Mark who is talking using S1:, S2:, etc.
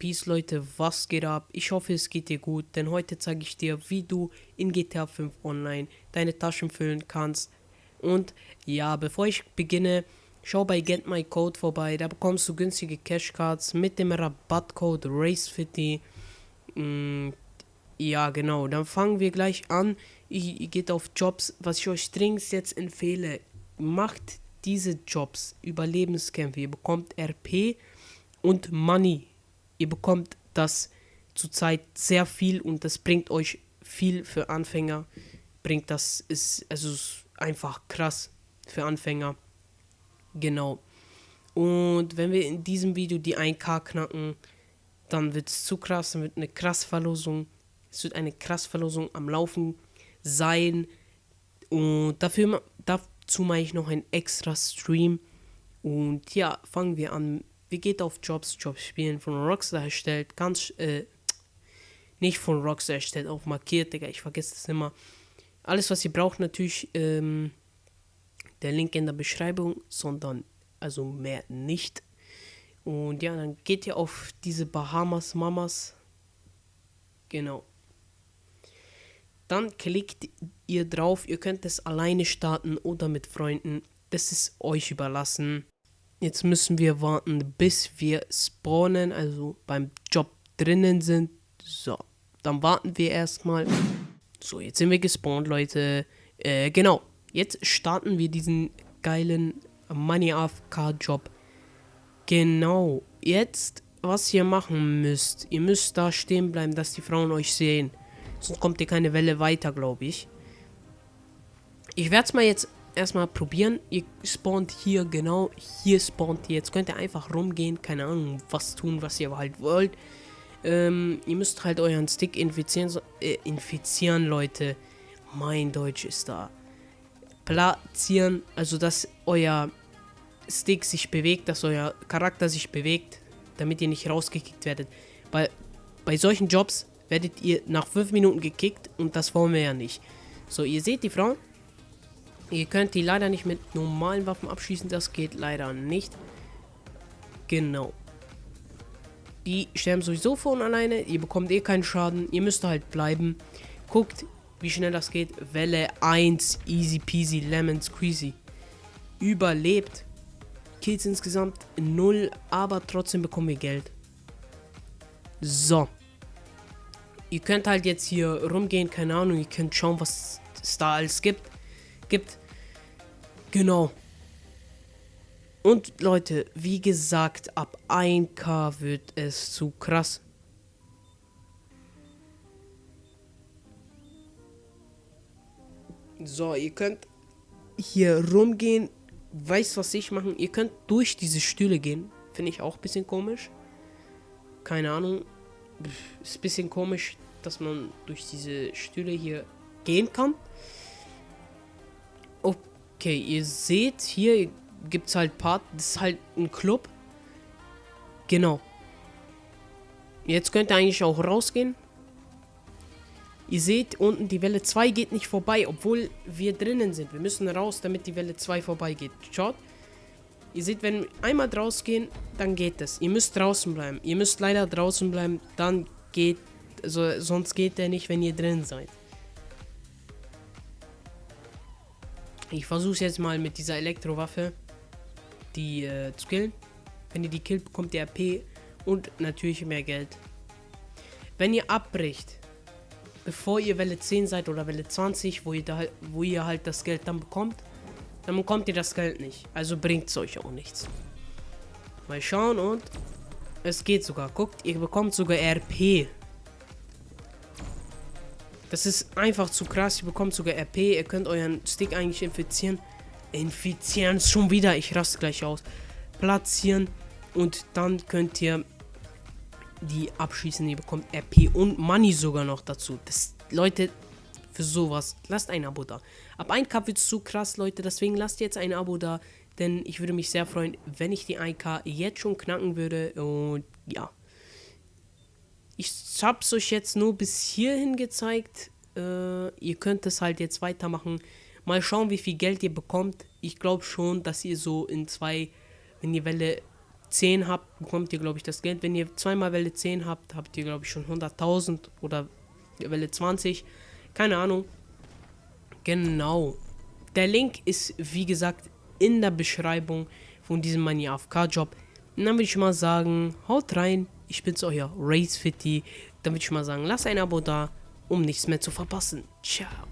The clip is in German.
S1: Peace Leute, was geht ab? Ich hoffe es geht dir gut, denn heute zeige ich dir, wie du in GTA 5 Online deine Taschen füllen kannst. Und ja, bevor ich beginne, schau bei Get My Code vorbei, da bekommst du günstige Cashcards mit dem Rabattcode RACE50. Mm, ja, genau, dann fangen wir gleich an. Ihr, geht auf Jobs, was ich euch dringend jetzt empfehle, macht diese Jobs, Überlebenskämpfe, ihr bekommt RP und Money. Ihr bekommt das zurzeit sehr viel und das bringt euch viel für Anfänger. Bringt das, ist, also ist einfach krass für Anfänger. Genau. Und wenn wir in diesem Video die 1K knacken, dann wird es zu krass, dann wird eine krass Verlosung. Es wird eine krass Verlosung am Laufen sein. Und dafür, dazu mache ich noch einen extra Stream. Und ja, fangen wir an wie geht auf Jobs, Jobs spielen von Rockstar erstellt, ganz, äh, nicht von Rockstar erstellt, auch markiert, Digga, ich vergesse das immer. Alles, was ihr braucht, natürlich, ähm, der Link in der Beschreibung, sondern, also mehr nicht. Und ja, dann geht ihr auf diese Bahamas Mamas. Genau. Dann klickt ihr drauf. Ihr könnt es alleine starten oder mit Freunden. Das ist euch überlassen. Jetzt müssen wir warten, bis wir spawnen, also beim Job drinnen sind. So, dann warten wir erstmal. So, jetzt sind wir gespawnt, Leute. Äh, genau. Jetzt starten wir diesen geilen Money AFK Job. Genau. Jetzt, was ihr machen müsst. Ihr müsst da stehen bleiben, dass die Frauen euch sehen. Sonst kommt ihr keine Welle weiter, glaube ich. Ich werde es mal jetzt erstmal probieren. Ihr spawnt hier, genau, hier spawnt ihr. Jetzt könnt ihr einfach rumgehen, keine Ahnung, was tun, was ihr halt wollt. Ähm, ihr müsst halt euren Stick infizieren, äh, infizieren, Leute. Mein Deutsch ist da. Platzieren, also dass euer Stick sich bewegt, dass euer Charakter sich bewegt, damit ihr nicht rausgekickt werdet. Bei, bei solchen Jobs werdet ihr nach 5 Minuten gekickt und das wollen wir ja nicht. So, ihr seht die Frau, Ihr könnt die leider nicht mit normalen Waffen abschießen, das geht leider nicht. Genau. Die sterben sowieso von alleine, ihr bekommt eh keinen Schaden, ihr müsst halt bleiben. Guckt, wie schnell das geht. Welle 1, easy peasy, lemon squeezy. Überlebt. Kills insgesamt 0, aber trotzdem bekommen wir Geld. So. Ihr könnt halt jetzt hier rumgehen, keine Ahnung, ihr könnt schauen, was es da alles gibt. Gibt. Genau. Und Leute, wie gesagt, ab 1k wird es zu krass. So, ihr könnt hier rumgehen. Weißt was ich machen? Ihr könnt durch diese Stühle gehen. Finde ich auch ein bisschen komisch. Keine Ahnung. Ist ein bisschen komisch, dass man durch diese Stühle hier gehen kann. Okay, ihr seht, hier gibt es halt Part, das ist halt ein Club. Genau. Jetzt könnt ihr eigentlich auch rausgehen. Ihr seht unten, die Welle 2 geht nicht vorbei, obwohl wir drinnen sind. Wir müssen raus, damit die Welle 2 vorbeigeht. Schaut. Ihr seht, wenn wir einmal rausgehen, dann geht es. Ihr müsst draußen bleiben. Ihr müsst leider draußen bleiben, dann geht, also sonst geht der nicht, wenn ihr drin seid. Ich versuche es jetzt mal mit dieser Elektrowaffe, die äh, zu killen. Wenn ihr die killt, bekommt ihr RP und natürlich mehr Geld. Wenn ihr abbricht, bevor ihr Welle 10 seid oder Welle 20, wo ihr, da, wo ihr halt das Geld dann bekommt, dann bekommt ihr das Geld nicht. Also bringt es euch auch nichts. Mal schauen und es geht sogar. Guckt, ihr bekommt sogar RP. Das ist einfach zu krass. Ihr bekommt sogar RP. Ihr könnt euren Stick eigentlich infizieren. Infizieren schon wieder. Ich raste gleich aus. Platzieren. Und dann könnt ihr die abschießen. Ihr bekommt RP und Money sogar noch dazu. Das, Leute, für sowas, lasst ein Abo da. Ab 1K wird es zu krass, Leute. Deswegen lasst jetzt ein Abo da. Denn ich würde mich sehr freuen, wenn ich die 1K jetzt schon knacken würde. Und ja. Ich habe es euch jetzt nur bis hierhin gezeigt. Äh, ihr könnt es halt jetzt weitermachen. Mal schauen, wie viel Geld ihr bekommt. Ich glaube schon, dass ihr so in zwei, wenn die Welle 10 habt, bekommt ihr, glaube ich, das Geld. Wenn ihr zweimal Welle 10 habt, habt ihr, glaube ich, schon 100.000 oder Welle 20. Keine Ahnung. Genau. Der Link ist, wie gesagt, in der Beschreibung von diesem Money AFK Job. Und dann würde ich mal sagen, haut rein. Ich bin's euer Race Fitty. Dann würde ich mal sagen, lasst ein Abo da, um nichts mehr zu verpassen. Ciao.